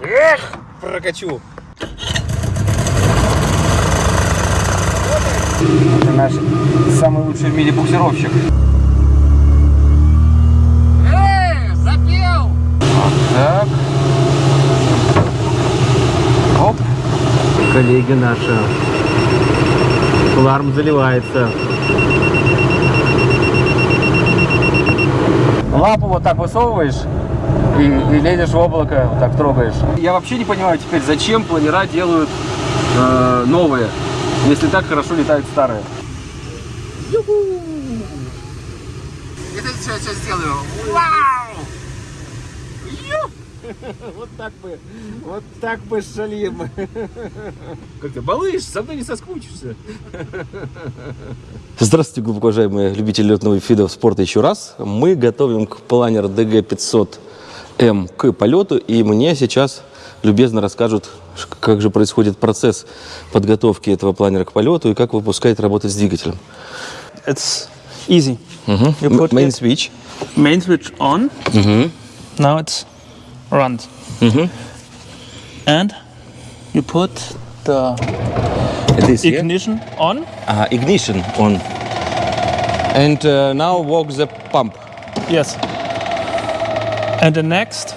Эх, прокачу. Это наш самый лучший в мире буксировщик. Эй, запел! Так. Оп. Коллеги наши. Ларм заливается. Лапу вот так высовываешь и, и лезешь в облако, вот так трогаешь. Я вообще не понимаю теперь, зачем планера делают э, новые, если так хорошо летают старые. Это сейчас, сейчас сделаю. Вау! Вот так бы, вот так бы шалим. Как ты, балыш, со мной не соскучишься. Здравствуйте, глубоко уважаемые любители летного вида спорта еще раз. Мы готовим к планер DG500M к полету, и мне сейчас любезно расскажут, как же происходит процесс подготовки этого планера к полету и как выпускает работать с двигателем. It's easy. You М- put Main it- switch. main switch on. Now it's runs. And you put the This here. ignition on. Ah, ignition on. And uh, now work the pump. Yes. And the next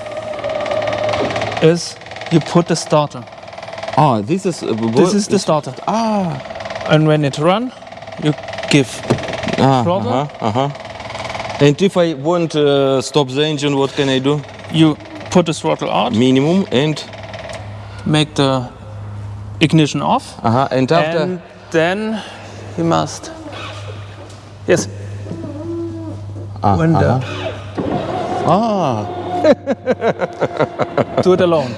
is you put the starter. Ah, this is... Uh, This is the starter. Ah, And when it run, you give. ah Throttle. uh-huh, uh-huh. And if I want to stop the engine, what can I do? You put the throttle out, Minimum and... make the ignition off, Uh-huh, and after... and then you must. Yes. Ah, when the Ah, do it alone.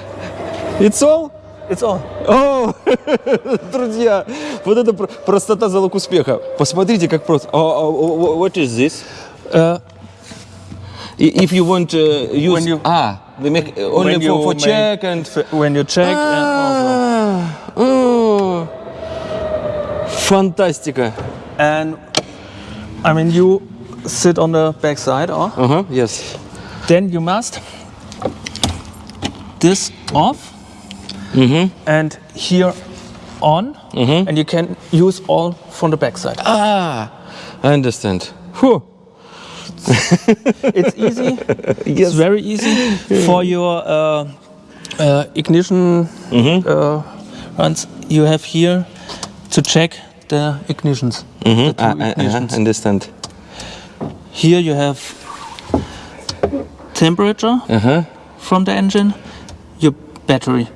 it's all? It's all. О, друзья, вот это про- простота залог успеха. Посмотрите, как просто. А, а, wh- What is this? Uh, I- If you want to use... When you- ah, we make uh, only when for, you for make- check and... when you check and also. Ah, oh. Фантастика. And I mean, you sit on the back side, or Ага, yes. then you must this off and here on, and you can use all from the back side. Ah, I understand. Whew. It's easy. It's very easy for your uh, uh, ignition uh, runs. You have here to check the ignitions. The two Ah, I, ignitions. uh, understand. Here you have temperature Uh-huh. from the engine, your battery.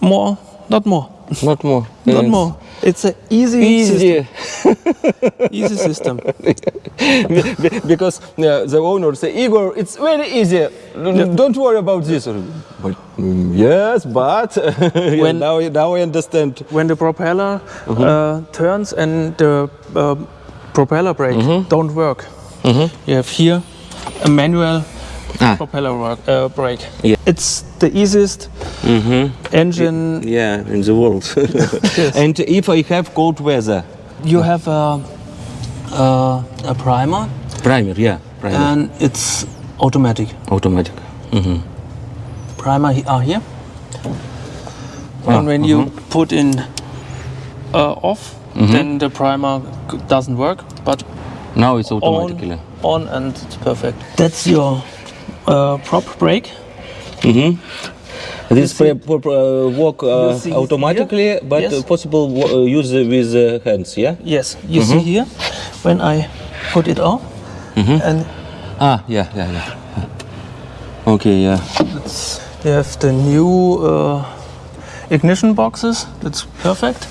More, not more, Not more. not Yes. more. It's an easy, System, Easy. system. Be- be- because uh, the owner say, Igor, it's very easy. Don't worry about this. But, mm, yes, but When- now, now I understand. when the propeller uh, turns and the uh, propeller brake don't work, you have here a manual Ah. propeller work, uh, brake. Yeah. It's the easiest engine. Yeah, in the world. and if I have cold weather, You have a, a, a primer primer, yeah, primer, and it's automatic. automatic. primer are here. Ah, and when you put in uh, off, Mm-hmm. then the primer doesn't work. But Now it's on, automatically. on and it's perfect. That's your uh, prop brake. This pre- pre- pre- work uh, automatically, here? but Yes. uh, possible uh, use with uh, hands, yeah? Yes, you Mm-hmm. see here when I put it off, and Ah, yeah, yeah, yeah. Okay, yeah. it's, you have the new uh, ignition boxes. That's perfect.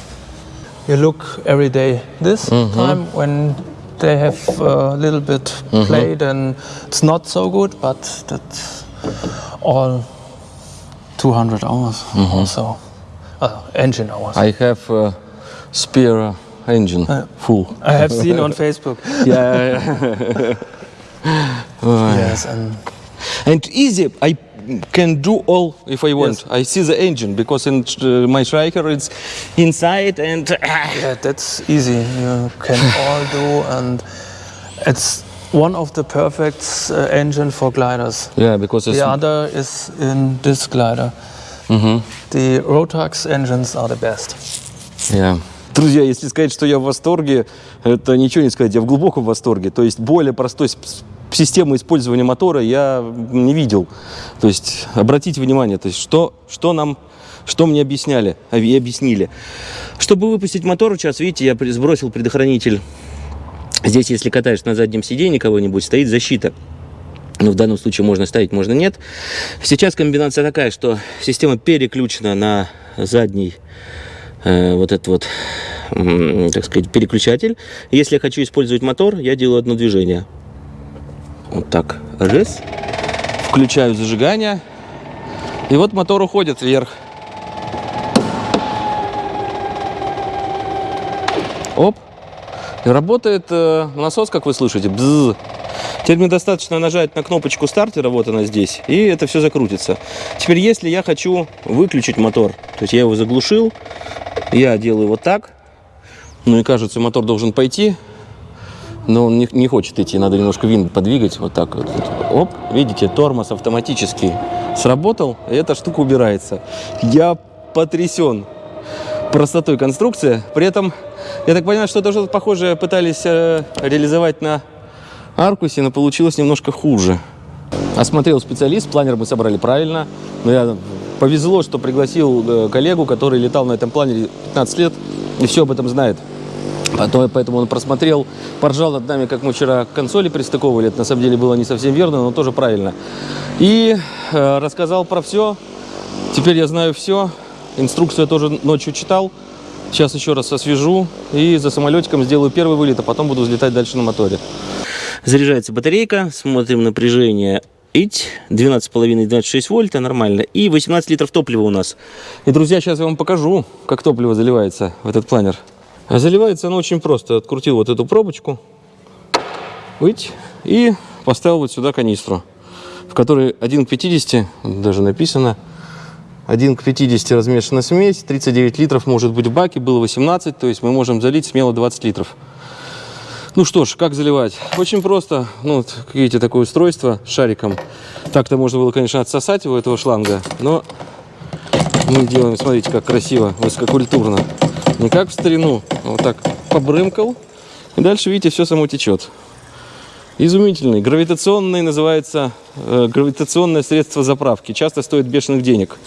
You look every day. This Mm-hmm. time when they have a little bit Mm-hmm. played and it's not so good, but that's all 200 hours Mm-hmm. or so. Uh, engine hours. I have uh, spare engine full. I have seen on Facebook. yeah, Yes, and and easy. I can do all if I want. I see the engine because in uh, my striker it's inside and yeah, that's easy. You can all do, and it's one of the perfect uh, engine for gliders. Yeah, because it's The other is in this glider. The Rotax engines are the best. Yeah. Друзья, если сказать, что я в восторге, это ничего не сказать, я в глубоком восторге. То есть более простой с- с- системы использования мотора я не видел. То есть обратите внимание, то есть что, что нам, что мне объясняли а, и объяснили. Чтобы выпустить мотор, сейчас видите, я сбросил предохранитель. Здесь, если катаешь на заднем сиденье кого-нибудь, стоит защита. Ну, в данном случае можно ставить, можно нет. Сейчас комбинация такая, что система переключена на задний э, вот этот вот, м, так сказать, переключатель. Если я хочу использовать мотор, я делаю одно движение. Вот так. Раз. Включаю зажигание. И вот мотор уходит вверх. Оп. И работает э, насос, как вы слышите. Бзз. Теперь мне достаточно нажать на кнопочку стартера, вот она здесь, и это все закрутится. Теперь, если я хочу выключить мотор, то есть я его заглушил, я делаю вот так, ну и кажется, мотор должен пойти, но он не, не хочет идти, надо немножко винт подвигать, вот так вот. Оп, видите, тормоз автоматически сработал, и эта штука убирается. Я потрясен простотой конструкции, при этом, я так понимаю, что тоже похожее пытались э, реализовать на Аркусе, но получилось немножко хуже. Осмотрел специалист, планер мы собрали правильно. Но я повезло, что пригласил э, коллегу, который летал на этом планере 15 лет и все об этом знает. Потом, поэтому он просмотрел, поржал над нами, как мы вчера консоли пристыковывали. Это на самом деле было не совсем верно, но тоже правильно. И э, рассказал про все. Теперь я знаю все. Инструкцию я тоже ночью читал. Сейчас еще раз освежу и за самолетиком сделаю первый вылет, а потом буду взлетать дальше на моторе. Заряжается батарейка, смотрим напряжение. Ить, 12,5-26 вольта, нормально. И 18 литров топлива у нас. И, друзья, сейчас я вам покажу, как топливо заливается в этот планер. А заливается оно очень просто. Открутил вот эту пробочку. Ить, и поставил вот сюда канистру, в которой 1 к 50, даже написано, 1 к 50 размешана смесь, 39 литров может быть в баке, было 18, то есть мы можем залить смело 20 литров. Ну что ж, как заливать? Очень просто. Ну, вот, видите, такое устройство с шариком. Так-то можно было, конечно, отсосать его, этого шланга, но мы делаем, смотрите, как красиво, высококультурно. Не как в старину, а вот так побрымкал, и дальше, видите, все само течет. Изумительный, гравитационный, называется, э, гравитационное средство заправки. Часто стоит бешеных денег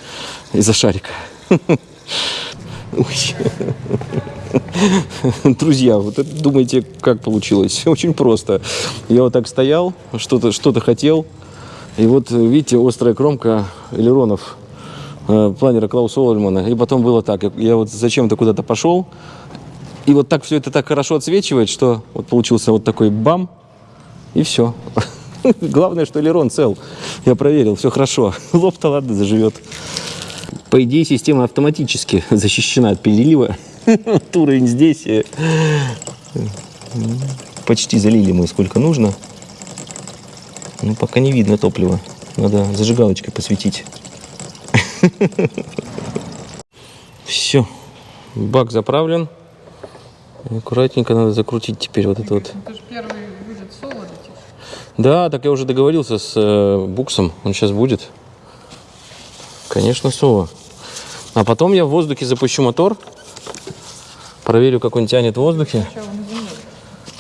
из-за шарика. Друзья, вот это думаете, как получилось? Очень просто. Я вот так стоял, что-то что хотел, и вот, видите, острая кромка элеронов э, планера Клауса Ольмана. И потом было так, я, вот зачем-то куда-то пошел, и вот так все это так хорошо отсвечивает, что вот получился вот такой бам, и все. Главное, что элерон цел. Я проверил, все хорошо. Лоб-то ладно заживет. По идее, система автоматически защищена от перелива. Вот Уровень здесь. э, Почти залили мы сколько нужно. Ну, пока не видно топлива. Надо зажигалочкой посветить. Все. Бак заправлен. Аккуратненько надо закрутить теперь вот это вот. Ты же первый будет соло летишь. Да, так я уже договорился с э, Буксом. Он сейчас будет. Конечно, Сова. А потом я в воздухе запущу мотор. Проверю, как он тянет в воздухе.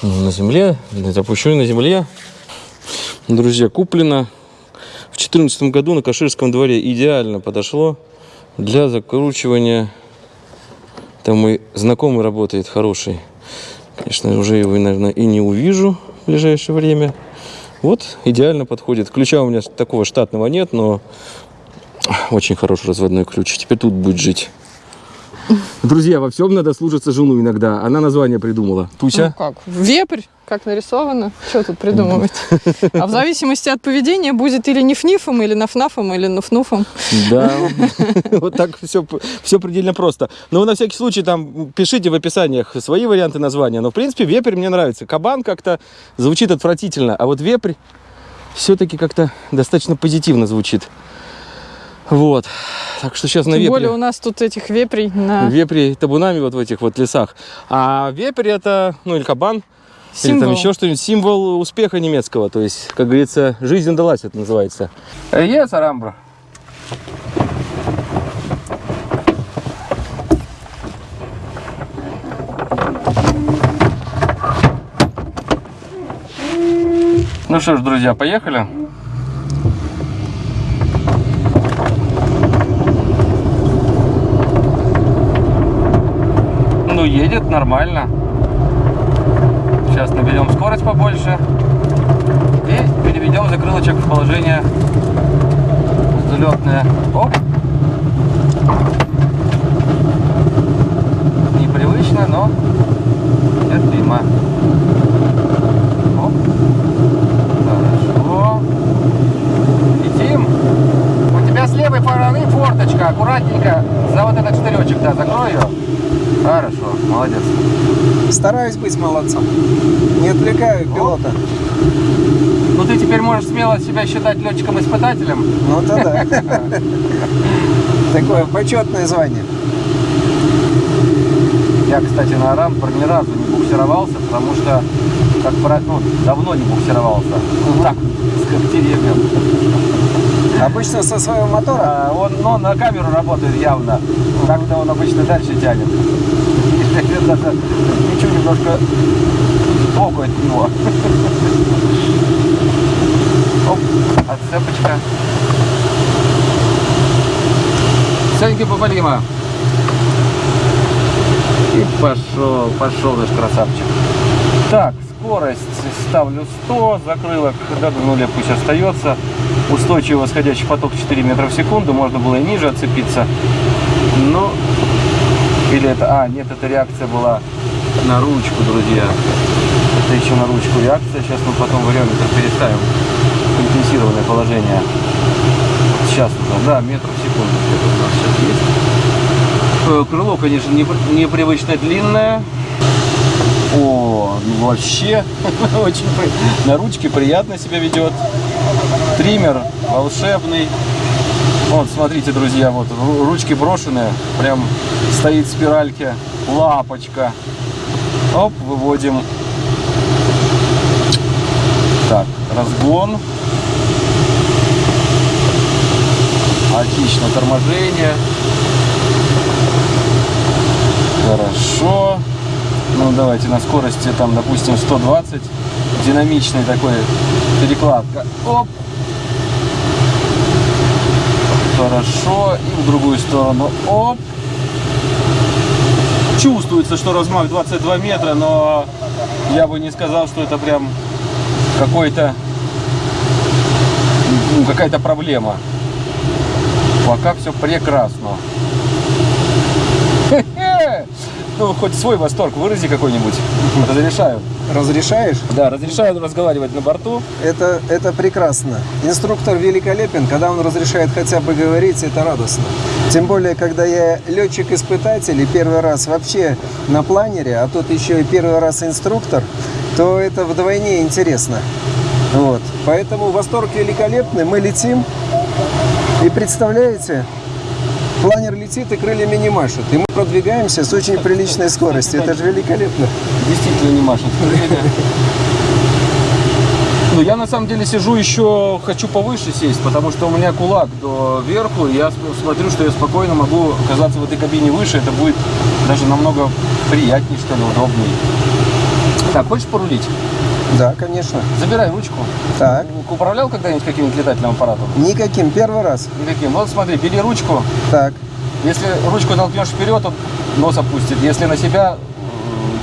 Ну, На земле. Запущу и на земле. Друзья, куплено в 2014 году на Каширском дворе. Идеально подошло для закручивания. Там мой знакомый работает, хороший. Конечно, уже его, наверное, и не увижу в ближайшее время. Вот, идеально подходит. Ключа у меня такого штатного нет, но очень хороший разводной ключ. Теперь тут будет жить. Друзья, во всем надо слушаться жену иногда. Она название придумала. Ну Туся? как? Вепрь, как нарисовано. Что тут придумывать? А в зависимости от поведения будет или ниф-нифом, или наф-нафом, или нуф-нуфом. Да. Вот так все, все предельно просто. Но вы на всякий случай там пишите в описаниях свои варианты названия. Но в принципе вепрь мне нравится. Кабан как-то звучит отвратительно, а вот вепрь все-таки как-то достаточно позитивно звучит. Вот. Так что сейчас на Тем вепре. более у нас тут этих вепрей на... Вепри табунами вот в этих вот лесах. А вепрь это, ну или кабан, Или там Символ. еще что-нибудь. Символ успеха немецкого. То есть, как говорится, жизнь удалась, это называется. Есть, Арамбра? Ну что ж, друзья, поехали. Едет нормально. Сейчас наберем скорость побольше. И переведем закрылочек в положение взлетное. Оп. Непривычно, но терпимо. Оп. Хорошо. Летим. У тебя с левой стороны форточка. Аккуратненько за вот этот штыречек, да, закрой ее. Хорошо, молодец. Стараюсь быть молодцом. Не отвлекаю пилота. Ну ты теперь можешь смело себя считать летчиком-испытателем. Ну то да. Такое почетное звание. Я, кстати, на Арампор ни разу не буксировался, потому что, как ну, давно не буксировался. Так, с деревьям. Обычно со своего мотора. А, он, но на камеру работает явно. Так-то он обычно дальше тянет. Даже ничего немножко сбоку от него. Оп, отцепочка. Саньки Попалима. И пошел, пошел наш красавчик. Так, скорость ставлю 100, закрылок до нуля пусть остается. Устойчивый восходящий поток 4 метра в секунду, можно было и ниже отцепиться. Но, или это, а, нет, это реакция была на ручку, друзья. Это еще на ручку реакция, сейчас мы потом вариометр переставим. Компенсированное положение. Сейчас уже, да, метр в секунду у нас сейчас есть. Э, Крыло, конечно, непр- непривычно длинное. О, ну вообще, очень на ручке приятно себя ведет. Триммер волшебный. Вот, смотрите, друзья, вот ру- ручки брошенные, прям стоит в спиральке, лапочка. Оп, выводим. Так, разгон. Отлично, торможение. Хорошо. Ну, давайте на скорости, там, допустим, 120. Динамичный такой перекладка. Оп. Хорошо. И в другую сторону. Оп. Чувствуется, что размах 22 метра, но я бы не сказал, что это прям какой-то ну, какая-то проблема. Пока все прекрасно. Ну, хоть свой восторг вырази какой-нибудь. Разрешаю. Разрешаешь? Да, разрешаю разговаривать на борту. Это, это прекрасно. Инструктор великолепен, когда он разрешает хотя бы говорить, это радостно. Тем более, когда я летчик-испытатель и первый раз вообще на планере, а тут еще и первый раз инструктор, то это вдвойне интересно. Вот. Поэтому восторг великолепный, мы летим. И представляете, планер летит и крыльями не машет. И мы продвигаемся с очень приличной скоростью. Это же великолепно. Действительно не машет. Ну, я на самом деле сижу еще, хочу повыше сесть, потому что у меня кулак до верху, я смотрю, что я спокойно могу оказаться в этой кабине выше, это будет даже намного приятнее, что ли, удобнее. Так, хочешь порулить? Да, конечно. Забирай ручку. Так. Управлял когда-нибудь каким-нибудь летательным аппаратом? Никаким. Первый раз. Никаким. Вот смотри, бери ручку, Так. Если ручку толкнешь вперед, он нос опустит. Если на себя,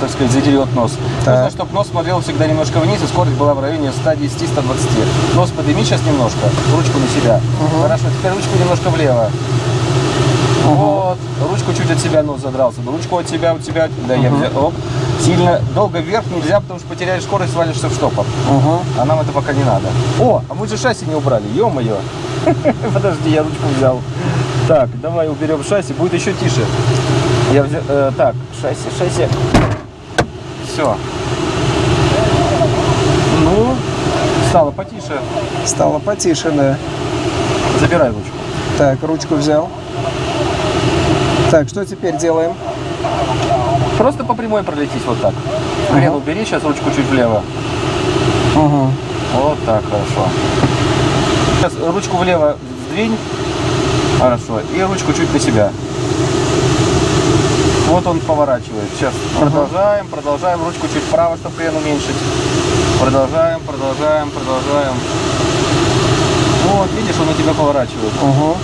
так сказать, задерет нос. Так. Нужно, чтобы нос смотрел всегда немножко вниз, и скорость была в районе 110-120. Нос подними сейчас немножко, ручку на себя. Хорошо, теперь ручку немножко влево. Вот, ручку чуть от себя нос задрался. Ручку от себя, от себя. Да, я взял. Оп. Сильно долго вверх нельзя, потому что потеряешь скорость, свалишься в штопор. Угу. А нам это пока не надо. О, а мы же шасси не убрали, ё-моё. Подожди, я ручку взял. Так, давай уберем шасси, будет еще тише. Я взял, э, так, шасси, шасси. Все. Ну, стало потише. Стало потише, да. Забирай ручку. Так, ручку взял. Так, что теперь делаем? Просто по прямой пролетись вот так. Крен убери, сейчас ручку чуть влево. Угу. Вот так, хорошо. Сейчас ручку влево сдвинь. Хорошо. И ручку чуть на себя. Вот он поворачивает. Сейчас продолжаем, продолжаем. Ручку чуть вправо, чтобы крен уменьшить. Продолжаем, продолжаем, продолжаем. Вот, видишь, он у тебя поворачивает. Угу.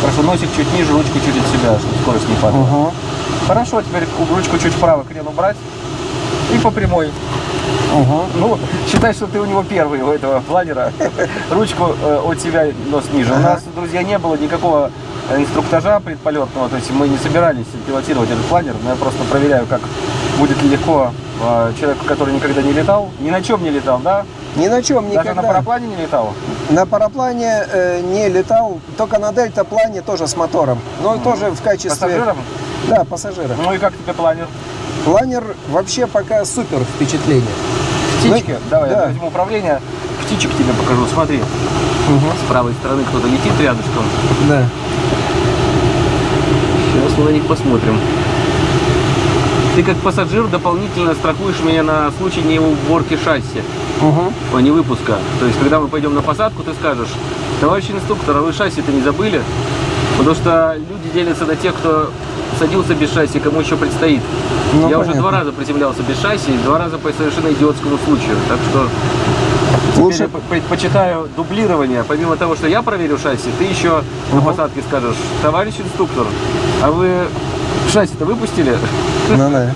Хорошо, носик чуть ниже, ручку чуть от себя, чтобы скорость не падала. Угу. Хорошо, теперь ручку чуть вправо, крен убрать. И по прямой. Угу. Ну, считай, что ты у него первый, у этого планера. Ручку э, от себя нос ниже. У нас, друзья, не было никакого э, инструктажа предполетного, то есть мы не собирались пилотировать этот планер, но я просто проверяю, как будет ли легко э, человеку, который никогда не летал, ни на чем не летал, да? Ни на чем Даже никогда. на параплане не летал? На параплане э, не летал, только на дельтаплане тоже с мотором. Но тоже в качестве... Пассажиром? Да, пассажира. Ну и как тебе планер? Планер вообще пока супер впечатление. Птички? Ну, Давай, да. я возьму управление. Птичек тебе покажу. Смотри, с правой стороны кто-то летит рядышком. Да. Сейчас мы на них посмотрим. Ты как пассажир дополнительно страхуешь меня на случай не уборки шасси, Угу. а не выпуска. То есть, когда мы пойдем на посадку, ты скажешь, товарищ инструктор, а вы шасси-то не забыли? Потому что люди делятся на тех, кто садился без шасси, кому еще предстоит. Ну, Я уже понятно. два раза приземлялся без шасси, два раза по совершенно идиотскому случаю. Так что Лучше- теперь я предпочитаю дублирование. Помимо того, что я проверю шасси, ты еще на посадке скажешь, товарищ инструктор, а вы шасси-то выпустили? Ну да.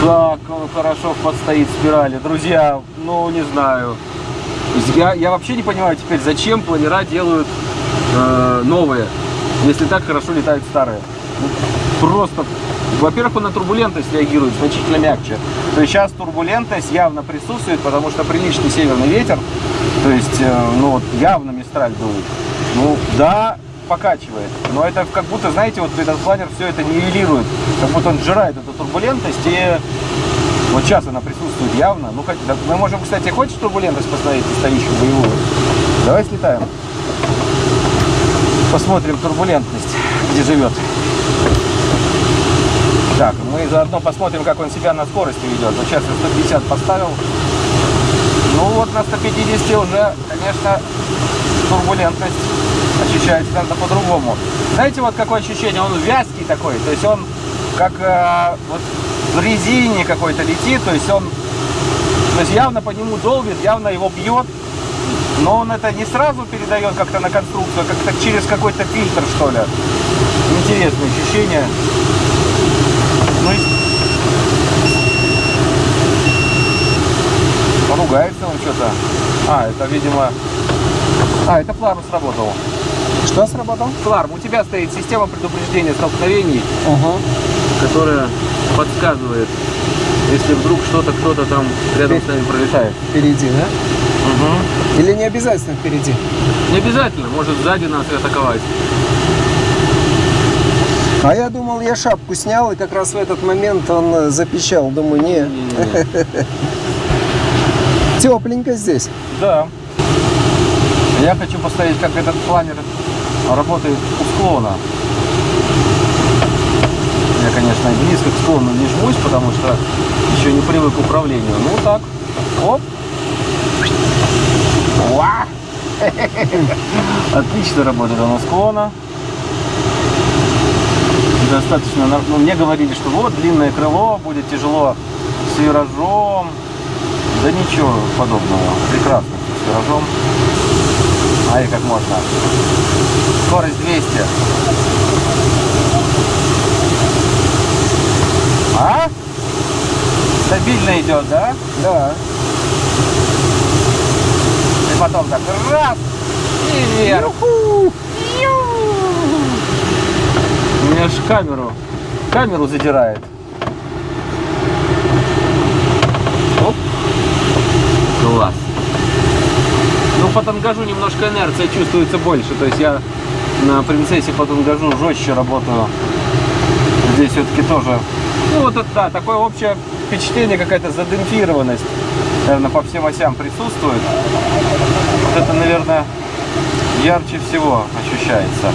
Как он хорошо подстоит спирали. Друзья, ну не знаю. Я, я вообще не понимаю теперь, зачем планера делают э, новые, если так хорошо летают старые. Ну, Просто, во-первых, он на турбулентность реагирует значительно мягче. То есть сейчас турбулентность явно присутствует, потому что приличный северный ветер, то есть, э, ну вот явно мистраль дует. Ну да, покачивает. Но это как будто, знаете, вот этот планер все это нивелирует. Как будто он сжирает эту турбулентность и вот сейчас она присутствует явно. Ну, хоть, да, мы можем, кстати, хочешь турбулентность посмотреть настоящую боевую? Давай слетаем. Посмотрим турбулентность, где живет. Так, мы заодно посмотрим, как он себя на скорости ведет. Вот сейчас я 150 поставил. Ну вот на 150 уже, конечно, турбулентность ощущается как-то по-другому. Знаете, вот какое ощущение? Он вязкий такой, то есть он как э, вот в резине какой-то летит, то есть он то есть явно по нему долбит, явно его бьет, но он это не сразу передает как-то на конструкцию, а как-то через какой-то фильтр, что ли. Интересное ощущение. Ну и... Ругается он что-то. А, это, видимо... А, это фларм сработал. Что сработал? Фларм, у тебя стоит система предупреждения столкновений, Угу. которая подсказывает, если вдруг что-то, кто-то там рядом с нами пролетает. Впереди, да? Или не обязательно впереди? Не обязательно, может сзади нас и атаковать. А я думал, я шапку снял, и как раз в этот момент он э, запищал. Думаю, не, тепленько здесь. Да. Я хочу посмотреть, как этот планер работает у склона. Я, конечно, близко к склону не жмусь, потому что еще не привык к управлению. Ну так, оп. Уа! Отлично работает он у склона. Достаточно, ну, мне говорили, что вот длинное крыло, будет тяжело с виражом. Да ничего подобного. Прекрасно с виражом. Ай, как можно. Скорость 200. А? Стабильно идет, да? Да. Потом так раз и вверх. У меня аж камеру, камеру задирает. Оп. Класс. Ну, по тангажу немножко инерция чувствуется больше. То есть я на принцессе по тангажу жестче работаю. Здесь все-таки тоже. Ну, вот это, да, такое общее впечатление, какая-то задемпфированность, наверное, по всем осям присутствует. Вот это, наверное, ярче всего ощущается.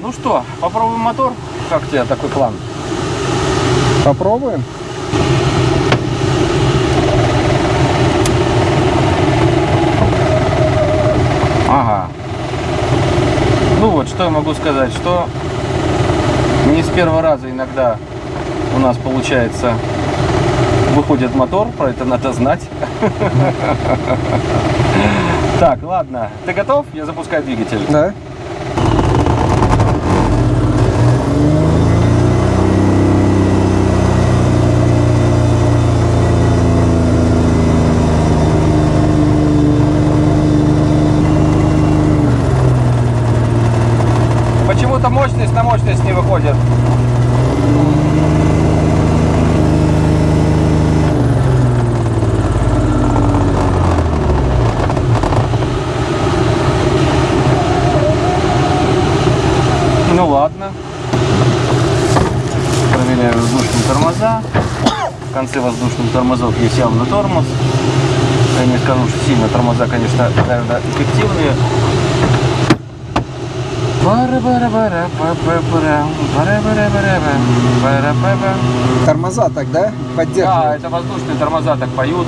Ну что, попробуем мотор? Как тебе такой план? Попробуем. Ага. Ну вот, что я могу сказать, что не с первого раза иногда у нас получается выходит мотор, про это надо знать. Так, ладно. Ты готов? Я запускаю двигатель. Да. Почему-то мощность на мощность не выходит. Ну ладно. Проверяю воздушные тормоза. В конце воздушных тормозов есть явно тормоз. Я не скажу, что сильно тормоза, конечно, наверное, бара-ба-ба. Тормоза тогда Да, поддерживают. это воздушные тормоза так поют.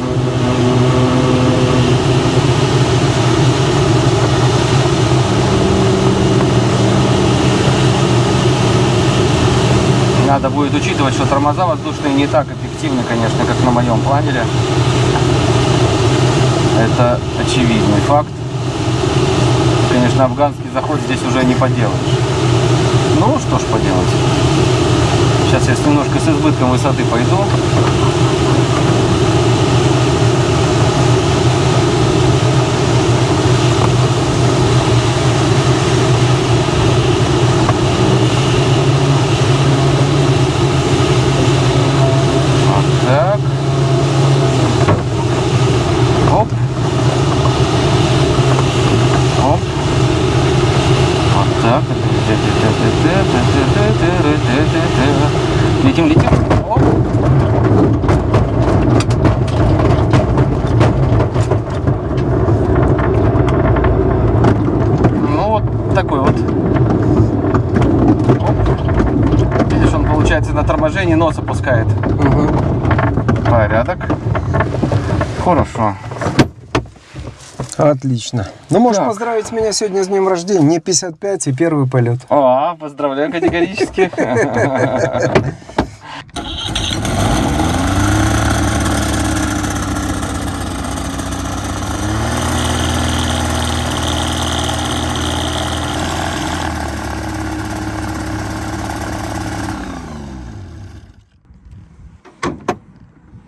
Надо будет учитывать, что тормоза воздушные не так эффективны, конечно, как на моем планере. Это очевидный факт. Конечно, афганский заход здесь уже не поделаешь. Ну, что ж поделать. Сейчас я немножко с избытком высоты пойду. Вот так. Оп. Оп. Вот так. Летим, летим. Оп. Ну вот такой вот. Оп. Видишь, он получается на торможении нос опускает. Мгм. Порядок. Хорошо. Отлично. Ну, можешь Так. поздравить меня сегодня с днем рождения. Мне 55 и первый полет. О, поздравляю категорически.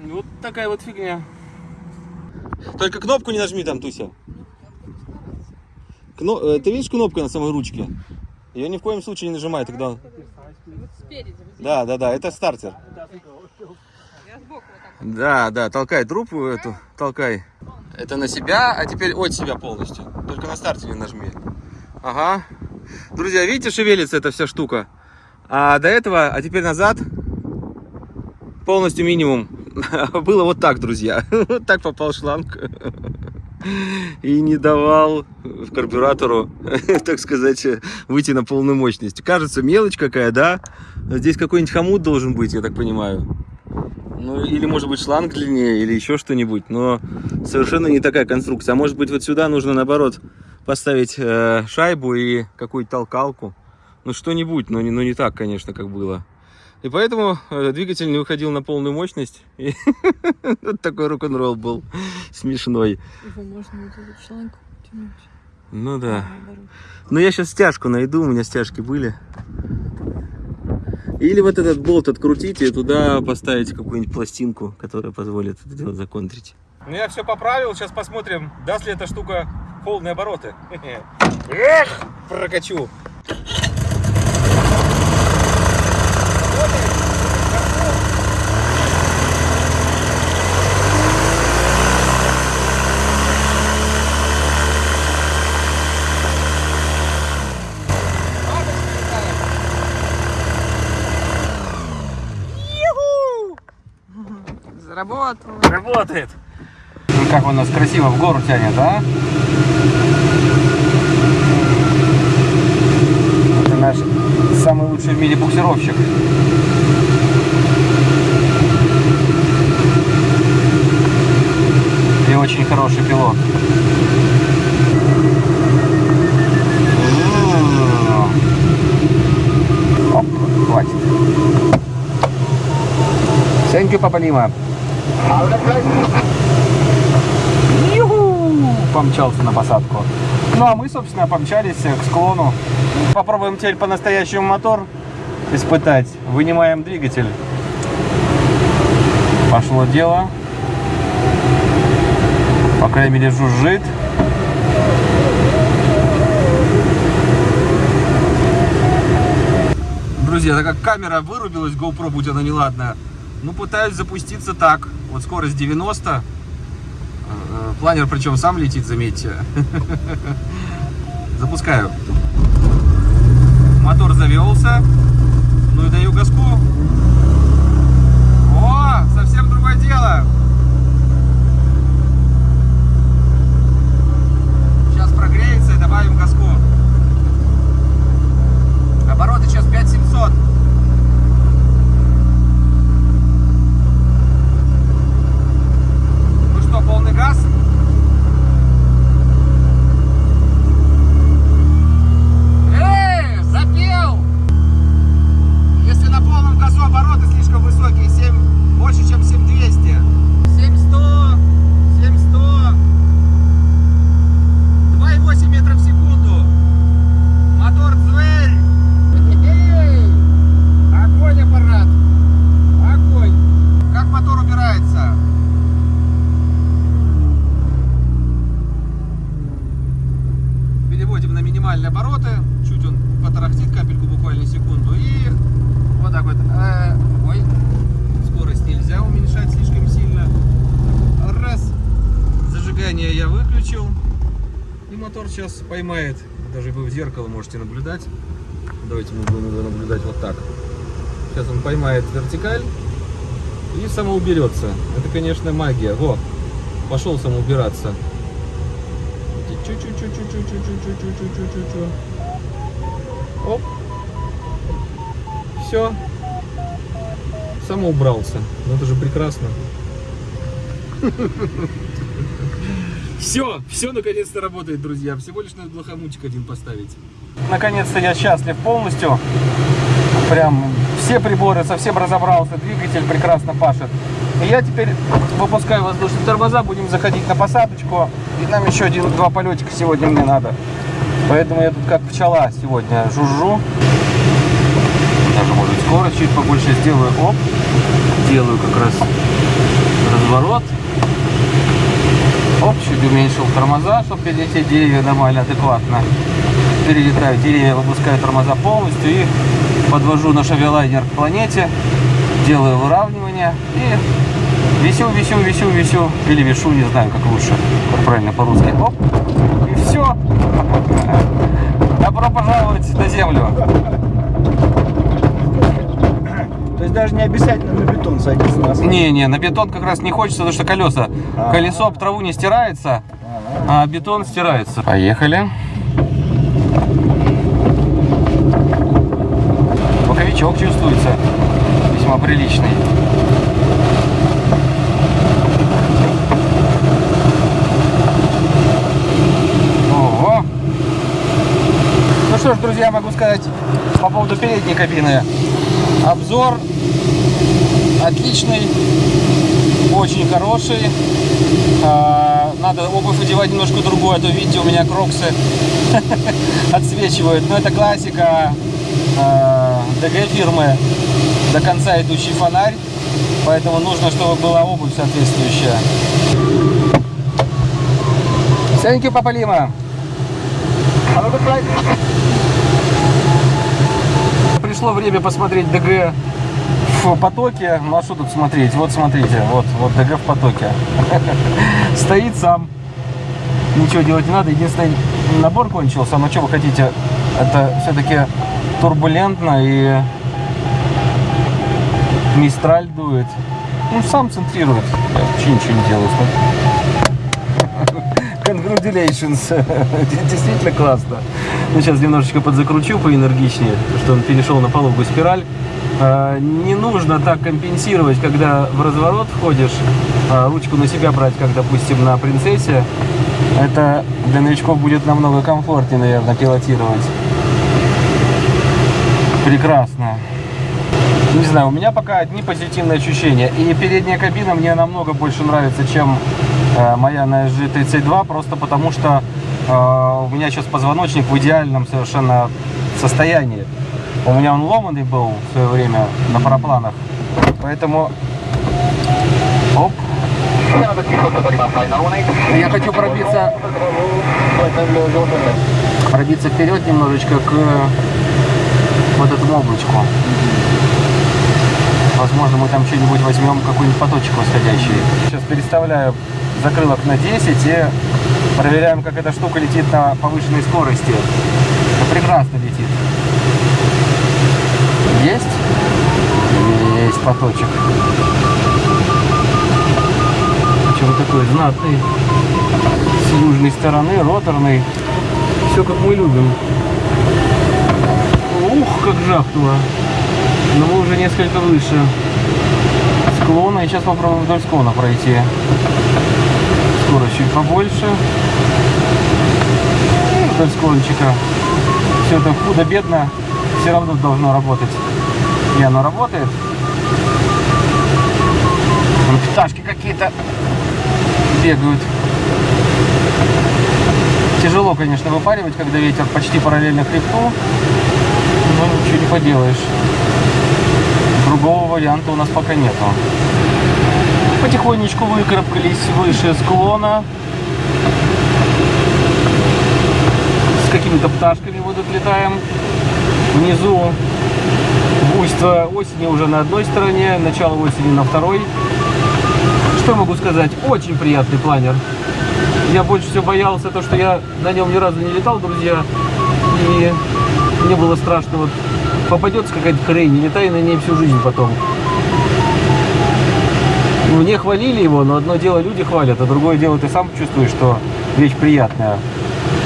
Вот такая вот фигня. Только кнопку не нажми там, Туся. Кно- э, Ты видишь кнопку на самой ручке? Ее ни в коем случае не нажимай, тогда... Да, да, да, это стартер. Да, да, толкай трубку эту, толкай. Это на себя, а теперь от себя полностью. Только на старте не нажми. Ага. Друзья, видите, шевелится эта вся штука. А до этого, а теперь назад. Полностью минимум. Было вот так, друзья. Вот так попал шланг. И не давал карбюратору, так сказать, выйти на полную мощность. Кажется, мелочь какая, да? Здесь какой-нибудь хомут должен быть, я так понимаю. Ну, или может быть шланг длиннее, или еще что-нибудь, но совершенно не такая конструкция. А может быть вот сюда нужно наоборот поставить э, шайбу и какую-то толкалку. Ну что-нибудь, но не, но не так, конечно, как было. И поэтому э, двигатель не выходил на полную мощность. И вот такой рок-н-ролл был смешной. Его можно вот этот шланг тянуть. Ну да. наоборот. Ну я сейчас стяжку найду, у меня стяжки были. Или вот этот болт открутить и туда поставить какую-нибудь пластинку, которая позволит это дело законтрить. Ну я все поправил, сейчас посмотрим, даст ли эта штука полные обороты. Эх, прокачу. Работает. Работает. Как у нас красиво в гору тянет, да? Это наш самый лучший в мире буксировщик. И очень хороший пилот. М-м-м. Оп, хватит. Спасибо, Папа Лима. Помчался на посадку. Ну а мы, собственно, помчались к склону. Попробуем теперь по-настоящему мотор испытать. Вынимаем двигатель. Пошло дело. По крайней мере, жужжит. Друзья, так как камера вырубилась, GoPro, будь она неладная, ну, пытаюсь запуститься так. Вот скорость 90. Э, э, Планер причем сам летит, заметьте. Запускаю. Мотор завелся. Ну и даю газку. О, совсем другое дело. сейчас поймает. Даже вы в зеркало можете наблюдать. Давайте мы будем его наблюдать вот так. Сейчас он поймает вертикаль и самоуберется. Это, конечно, магия. Во, пошел самоубираться. Оп. Все. Самоубрался. Ну это же прекрасно. Ha ha ha ha. Все, все наконец-то работает, друзья. Всего лишь надо блохомутик один поставить. Наконец-то я счастлив полностью. Прям все приборы, совсем разобрался, двигатель прекрасно пашет. И я теперь выпускаю воздушные тормоза, будем заходить на посадочку. И нам еще один-два полетика сегодня мне надо. Поэтому я тут как пчела сегодня жужжу. Даже может скорость чуть побольше сделаю. Оп. Делаю как раз разворот. Оп, чуть уменьшил тормоза, чтобы перелететь деревья нормально, адекватно. Перелетаю деревья, выпускаю тормоза полностью и подвожу наш авиалайнер к планете. Делаю выравнивание и висю, висю, висю, висю. Или вишу, не знаю, как лучше. Как правильно по-русски. Оп. И все. Добро пожаловать на землю. То есть даже не обязательно на бетон садиться на асфальт. Не-не, на бетон как раз не хочется, потому что колеса. Колесо об траву не стирается, а бетон стирается. Поехали. Боковичок чувствуется весьма приличный. Ого. Ну что ж, друзья, могу сказать по поводу передней кабины. Обзор отличный, очень хороший. А, Надо обувь одевать немножко другую, а то видите, у меня кроксы отсвечивают. Но это классика а, ДГ фирмы, до конца идущий фонарь. Поэтому нужно, чтобы была обувь соответствующая. Thank you, Папа Лима. Пришло время посмотреть ДГ в потоке. Ну а что тут смотреть? Вот смотрите, вот, вот ДГ в потоке. Стоит сам. Ничего делать не надо. Единственный набор кончился. Но что вы хотите? Это все-таки турбулентно и мистраль дует. Ну, сам центрирует. Я вообще ничего не делаю. Congratulations. Действительно классно. Ну, сейчас немножечко подзакручу поэнергичнее, что он перешел на пологую спираль. А, Не нужно так компенсировать, когда в разворот входишь, а, ручку на себя брать, как, допустим, на принцессе. Это для новичков будет намного комфортнее, наверное, пилотировать. Прекрасно. Не знаю, у меня пока одни позитивные ощущения. И передняя кабина мне намного больше нравится, чем моя на SG32, просто потому что э, у меня сейчас позвоночник в идеальном совершенно состоянии. У меня он ломанный был в свое время на парапланах. Поэтому... Оп. Я хочу пробиться пробиться вперед немножечко к вот этому облачку. Возможно, мы там что-нибудь возьмем, какой-нибудь поточек восходящий. Сейчас переставляю закрылок на 10 и проверяем, как эта штука летит на повышенной скорости. Прекрасно летит. Есть? Есть поточек. Причем такой знатный. С южной стороны, роторный. Все как мы любим. Ух, как жахнуло. Но мы уже несколько выше склона. И сейчас попробуем вдоль склона пройти. Скорость чуть побольше. И вдоль склончика. Все это худо-бедно. Все равно должно работать. И оно работает. Вон пташки какие-то бегают. Тяжело, конечно, выпаривать, когда ветер почти параллельно хребту. Но ничего не поделаешь. Другого варианта у нас пока нету. Потихонечку выкарабкались выше склона. С какими-то пташками вот отлетаем. Внизу буйство осени уже на одной стороне, начало осени на второй. Что могу сказать? Очень приятный планер. Я больше всего боялся, то, что я на нем ни разу не летал, друзья. И мне было страшно, вот попадется какая-то хрень, не летай на ней всю жизнь потом. Мне хвалили его, но одно дело люди хвалят, а другое дело ты сам чувствуешь, что вещь приятная.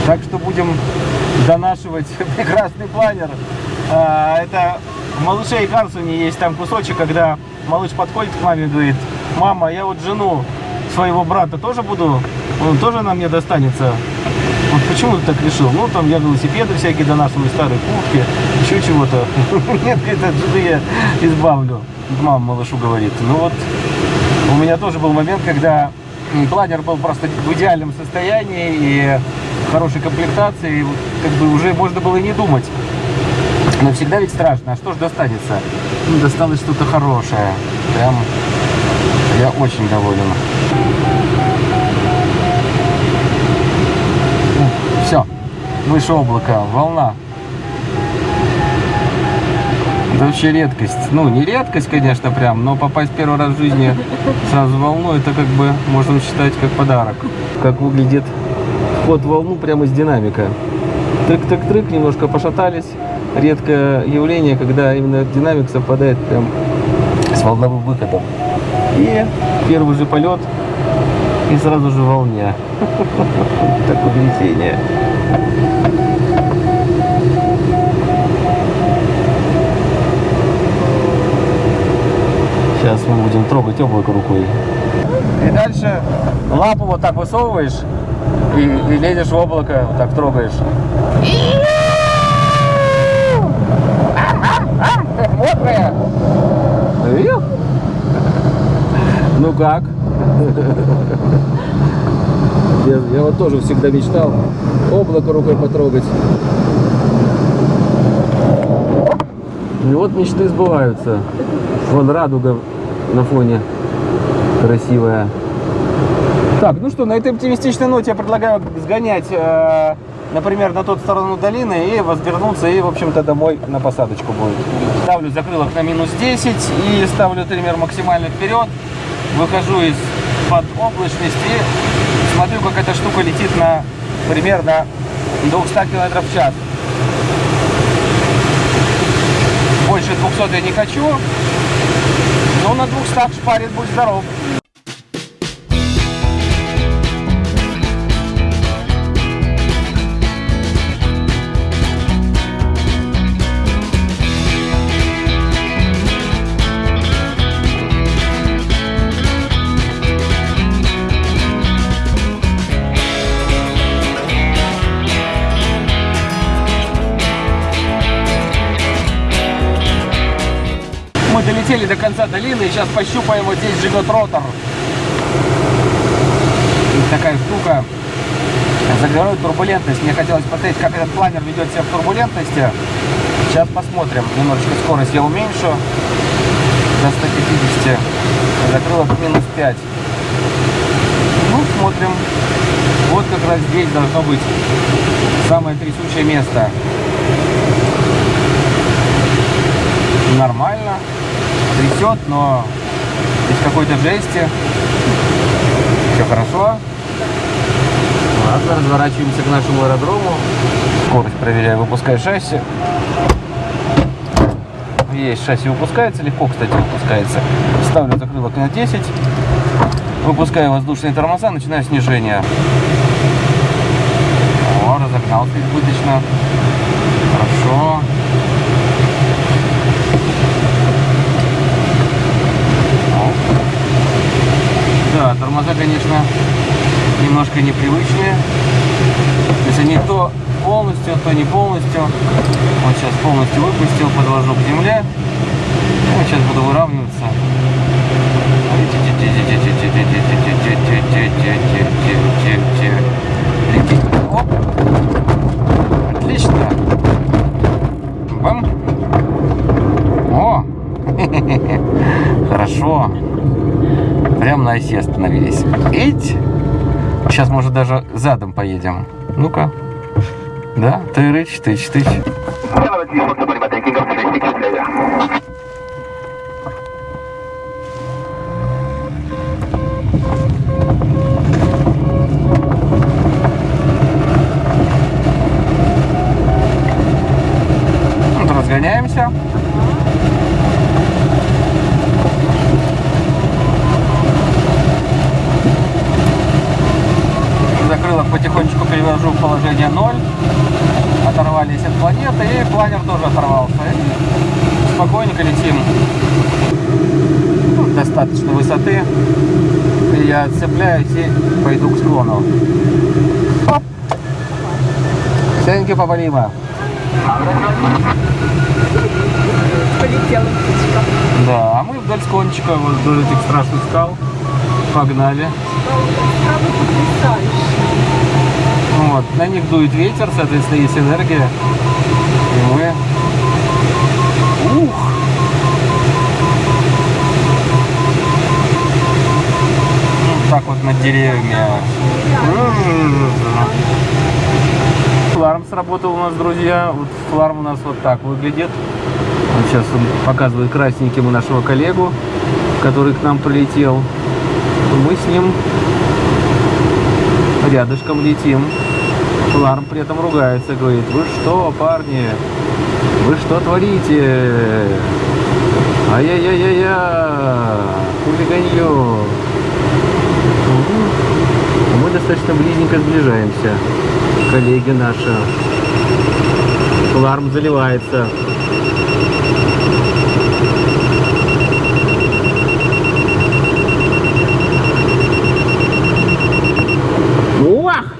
Так что будем донашивать прекрасный планер. А, Это в «Малыше и Карсуне» есть там кусочек, когда малыш подходит к маме и говорит, мама, я вот жену своего брата тоже буду, он тоже на мне достанется. Вот почему ты так решил? Ну, там я велосипеды всякие донашиваю, старые куртки, еще чего-то. Нет, жены я избавлю. Мама малышу говорит. Ну вот, у меня тоже был момент, когда планер был просто в идеальном состоянии и хорошей комплектации, и как бы уже можно было и не думать. Но всегда ведь страшно, а что ж достанется? Ну, досталось что-то хорошее. Прям я очень доволен. Все, выше облака, волна. Это вообще редкость. Ну, не редкость, конечно, прям, но попасть первый раз в жизни сразу в волну, это как бы можно считать как подарок. Как выглядит вход в волну прямо из динамика. Трык-трык-трык, немножко пошатались. Редкое явление, когда именно динамик совпадает прям с волновым выходом. И первый же полет, и сразу же волня. Такое летение. Сейчас мы будем трогать облако рукой. И дальше лапу вот так высовываешь и, и лезешь в облако, вот так трогаешь. Мокрая. Ну как? Я, я вот тоже всегда мечтал облако рукой потрогать. И вот мечты сбываются. Вон радуга на фоне красивая. Так, ну что, на этой оптимистичной ноте я предлагаю сгонять, э, например, на ту сторону долины и возвернуться, и, в общем-то, домой на посадочку будет. Ставлю закрылок на минус 10 и ставлю триммер максимально вперед. Выхожу из-под облачности и смотрю, как эта штука летит на примерно 200 км в час. Больше 200 я не хочу, но на 200 шпарит, будь здоров. До конца долины, сейчас пощупаем, вот здесь живет ротор. И такая штука загорует турбулентность. Мне хотелось посмотреть, как этот планер ведет себя в турбулентности. Сейчас посмотрим. Немножечко скорость я уменьшу до 150. Закрылок минус 5. Ну, смотрим. Вот как раз здесь должно быть самое трясучее место. Нормально. Трясет, но без какой-то жести. Все хорошо. Ладно, разворачиваемся к нашему аэродрому. Скорость проверяю, выпускаю шасси. Есть, шасси выпускается, легко, кстати, выпускается. Ставлю закрылок на 10. Выпускаю воздушные тормоза, начинаю снижение. О, разогнался избыточно. Хорошо. Да, тормоза, конечно, немножко непривычные. То есть они то полностью, то не полностью. Вот сейчас полностью выпустил, подвожу к земле. Ну, сейчас буду выравниваться. Оп. Отлично. Бам. О. Хорошо. Прям на оси остановились. Эть. Сейчас, может, даже задом поедем. Ну-ка. Да, тырыч, тыч, тыч. Вот, разгоняемся. Закрылок потихонечку перевожу в положение 0. Оторвались от планеты, и планер тоже оторвался. И спокойненько летим. Ну, достаточно высоты. И я отцепляюсь и пойду к склону. Оп. Thank you, Папа Лима. Полетела птичка. Да, а мы вдоль склончика, вот вдоль этих страшных скал. Погнали. Вот, на них дует ветер, соответственно, есть энергия. Мы... Ух! Вот так вот над деревьями. Фларм сработал у нас, друзья. Вот фларм у нас вот так выглядит. Вот сейчас он показывает красненьким нашего коллегу, который к нам прилетел. Мы с ним рядышком летим. Фларм при этом ругается, говорит, вы что, парни, вы что творите? Ай-яй-яй-яй-я, хулиганье. Мы достаточно близненько сближаемся. Коллеги наши. Фларм заливается. Уах!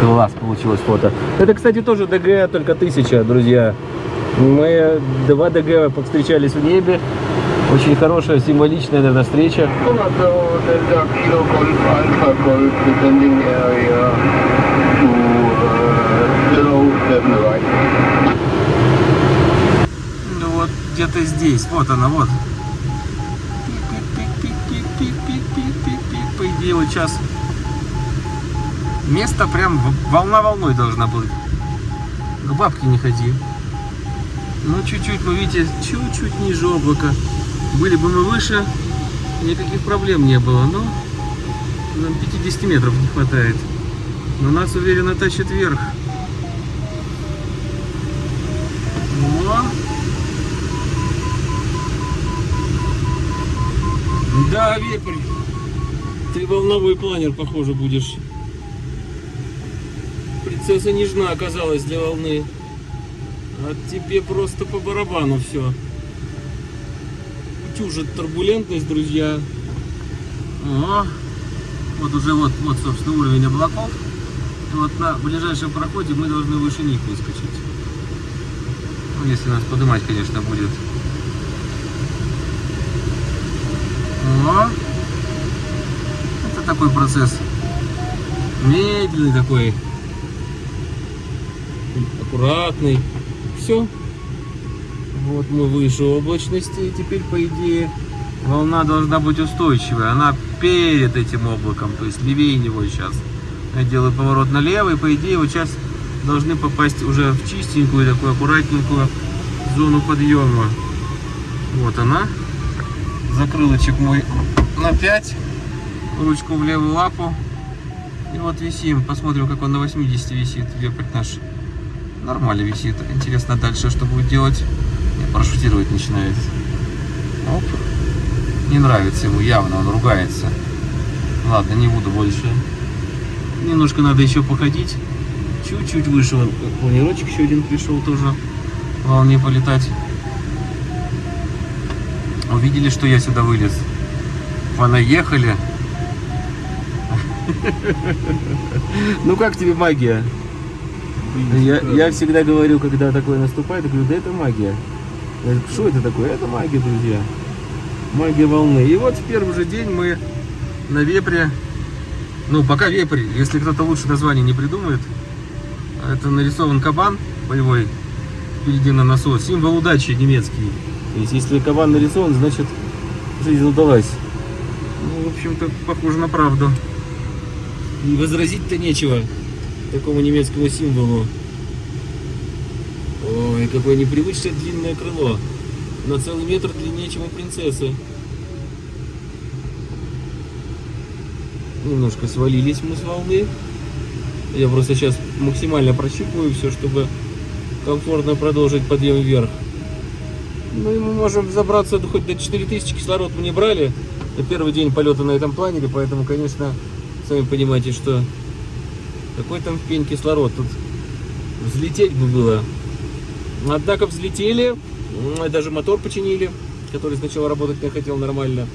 Класс получилось фото. Это, кстати, тоже ДГ, только тысяча, друзья. Мы два ДГ повстречались в небе. Очень хорошая, символичная, наверное, встреча. So Delta Kilo Golf Alpha Golf descending area to slow 7 right. Ну вот где-то здесь. Вот она, вот. Вот сейчас место прям волна волной должна быть. К бабке не ходи. Ну, чуть-чуть, вы видите, чуть-чуть ниже облака. Были бы мы выше, никаких проблем не было. Но нам 50 метров не хватает. Но нас уверенно тащит вверх. Да, вепрь. Ты волновой планер, похоже, будешь. Принцесса нежна оказалась для волны. А тебе просто по барабану все. Утюжит турбулентность, друзья. О, вот уже вот, вот, собственно, уровень облаков. И вот на ближайшем проходе мы должны выше них выскочить. Ну, если нас поднимать, конечно, будет. О! Такой процесс. Медленный такой. Аккуратный. Все. Вот мы выше облачности. И теперь, по идее, волна должна быть устойчивая. Она перед этим облаком, то есть левее него сейчас. Я делаю поворот налево, и по идее вот сейчас должны попасть уже в чистенькую, такую аккуратненькую зону подъема. Вот она. Закрылочек мой на 5. Ручку в левую лапу. И вот висим. Посмотрим, как он на 80 висит. Вепрь наш нормально висит. Интересно дальше, что будет делать. Не, парашютировать начинает. Оп. Не нравится ему явно, он ругается. Ладно, не буду больше. Немножко надо еще походить. Чуть-чуть выше. Вон, планировочек еще один пришел тоже. Волне полетать. Увидели, что я сюда вылез. Понаехали. Ну как тебе магия? Я, я всегда говорю, когда такое наступает, я говорю, да это магия. Я говорю, Что это такое? Это магия, друзья. Магия волны. И вот в первый же день мы на вепре, ну пока вепрь, если кто-то лучше название не придумает, это нарисован кабан боевой впереди на носу, символ удачи немецкий. То есть если кабан нарисован, значит жизнь удалась. Ну, в общем-то, похоже на правду. Возразить-то нечего такому немецкому символу. Ой, какое непривычное длинное крыло. На целый метр длиннее, чем у принцессы. Немножко свалились мы с волны. Я просто сейчас максимально прощупываю все, чтобы комфортно продолжить подъем вверх. Ну и мы можем забраться хоть до 4000 кислород мы не брали. Это первый день полета на этом планере, поэтому, конечно, сами понимаете, что какой там пень кислород. Тут взлететь бы было. Однако взлетели, даже мотор починили, который сначала работать не хотел нормально.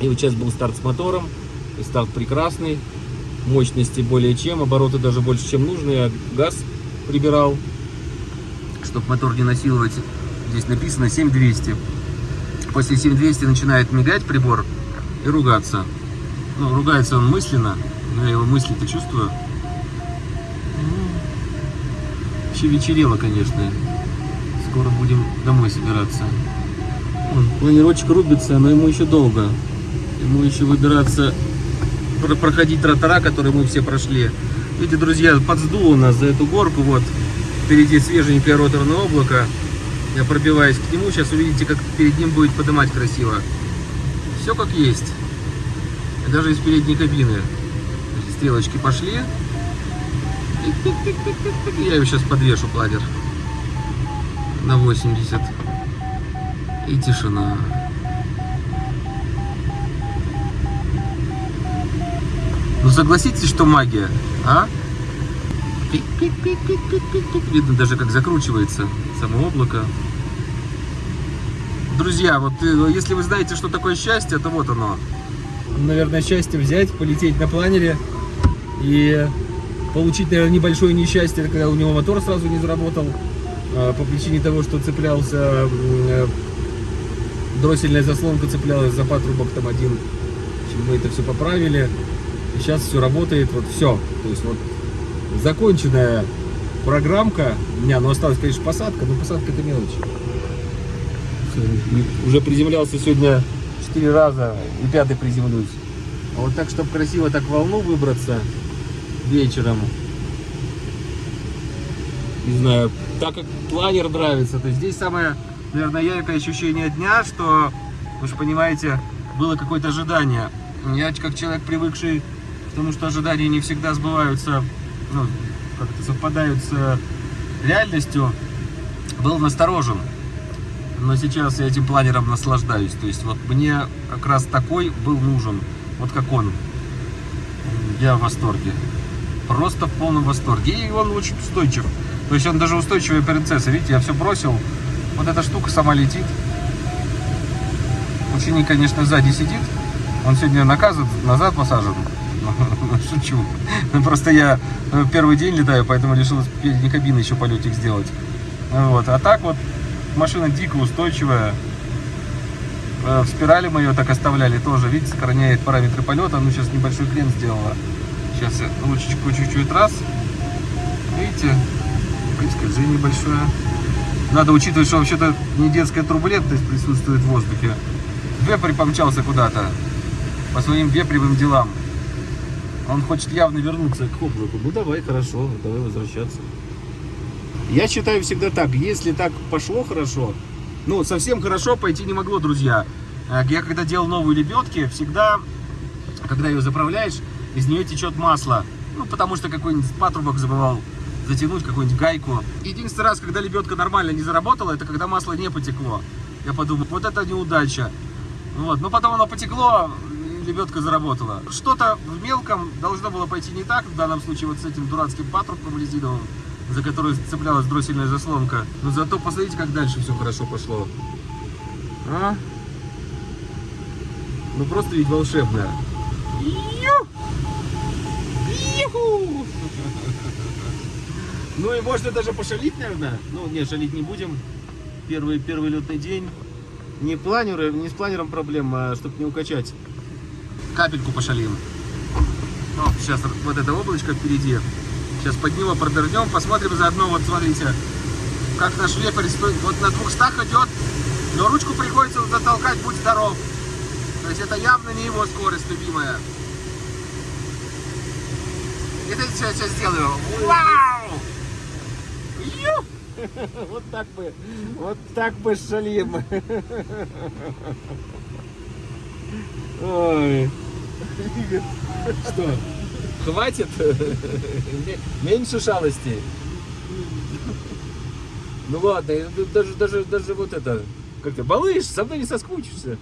И вот сейчас был старт с мотором, и старт прекрасный, мощности более чем, обороты даже больше, чем нужно, я газ прибирал, чтобы мотор не насиловать. Здесь написано 7200. После 7200 начинает мигать прибор и ругаться. Ну, ругается он мысленно, но я его мысли-то чувствую. Еще вечерело, конечно. Скоро будем домой собираться. Вон, Планировочек рубится, но ему еще долго. Ему еще выбираться, про- проходить тротора, которые мы все прошли. Видите, друзья, подсдуло нас за эту горку. Вот впереди свеженькое роторное облако. Я пробиваюсь к нему. Сейчас увидите, как перед ним будет поднимать красиво. Все как есть. И даже из передней кабины. Стрелочки пошли. Я его сейчас подвешу планер на 80. И тишина. Ну согласитесь, что магия, а? Видно даже, как закручивается само облако. Друзья, вот э, если вы знаете, что такое счастье, то вот оно. Наверное, счастье взять, полететь на планере и получить, наверное, небольшое несчастье, когда у него мотор сразу не заработал а, по причине того, что цеплялся э, дроссельная заслонка цеплялась за патрубок там один. Мы это все поправили. И сейчас все работает, вот все. То есть вот законченная программка. У меня, ну осталась, конечно, посадка, но посадка это мелочь. Уже приземлялся сегодня 4 раза и пятый приземлюсь. А вот так, чтобы красиво так волну выбраться вечером. Не знаю, так как планер нравится, то здесь самое, наверное, яркое ощущение дня, что, вы же понимаете, было какое-то ожидание. Я как человек, привыкший к тому, что ожидания не всегда сбываются, ну, как-то совпадают с реальностью, был насторожен. Но сейчас я этим планером наслаждаюсь. То есть вот мне как раз такой был нужен, вот как он. Я в восторге. Просто в полном восторге. И он очень устойчив. То есть он даже устойчивый принцесса. Видите, я все бросил. Вот эта штука сама летит. Ученик, конечно, сзади сидит. Он сегодня наказан, назад посажен. Шучу. Просто я э, первый день летаю, поэтому решил передней кабины еще полетик сделать. Вот. А так вот машина дико устойчивая. Э, В спирали мы ее так оставляли тоже. Видите, сохраняет параметры полета. Ну, сейчас небольшой крен сделала. Сейчас я ручечку чуть-чуть раз. Видите, скольжение большое. Надо учитывать, что вообще-то не детская турбулентность присутствует в воздухе. Вепрь помчался куда-то по своим вепревым делам. Он хочет явно вернуться к облаку. Ну давай, хорошо, давай возвращаться. Я считаю всегда так, если так пошло хорошо, ну совсем хорошо пойти не могло, друзья. Э, Я когда делал новые лебедки, всегда, когда ее заправляешь, из нее течет масло. Ну, потому что какой-нибудь патрубок забывал затянуть, какую-нибудь гайку. Единственный раз, когда лебедка нормально не заработала, это когда масло не потекло. Я подумал, вот это неудача. Вот. Но потом оно потекло, лебедка заработала. Что-то в мелком должно было пойти не так, в данном случае вот с этим дурацким патрубком резиновым, за который цеплялась дроссельная заслонка. Но зато посмотрите, как дальше все хорошо пошло. А? Ну просто ведь волшебно. Ну и можно даже пошалить, наверное. Ну, не, шалить не будем. Первый, первый летный день. Не, планеры, не с планером проблема, а чтобы не укачать. Капельку пошалим. О, сейчас вот это облачко впереди. Сейчас под него продернем, посмотрим заодно, вот смотрите, как наш вепрь стоит. Вот на 200 идет, но ручку приходится затолкать, будь здоров. То есть это явно не его скорость любимая. Это сейчас, сейчас сделаю. Вау! Ю! Вот так бы, вот так бы шалим. Ой. Что? Хватит? Меньше шалостей. Ну ладно, даже, даже, даже вот это, как-то, малыш, со мной не соскучишься.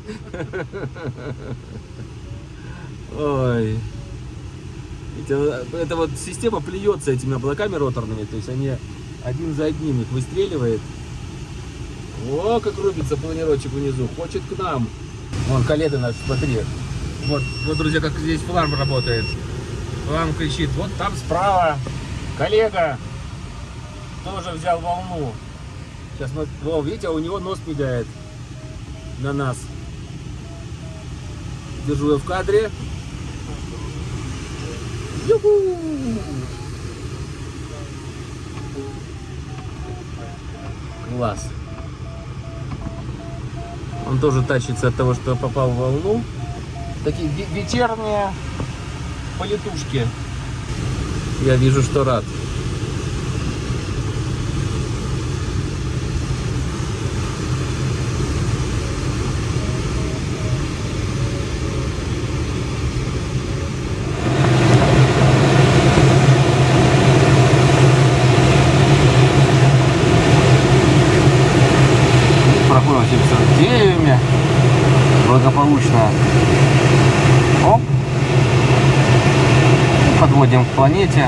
Ой. Это, это вот система плюется этими облаками роторными, то есть они один за одним их выстреливает. О, как рубится планировочек внизу, хочет к нам. Вон, коллега наш, смотри. Вот, вот, друзья, как здесь фларм работает. Фларм кричит, вот там справа коллега тоже взял волну. Сейчас, вот, о, видите, у него нос мигает на нас. Держу ее в кадре. Юху! Класс. Он тоже тащится от того, что попал в волну. Такие ве- вечерние полетушки. Я вижу, что рад. Проходим с деревьями. Благополучно. Оп. Подводим к планете.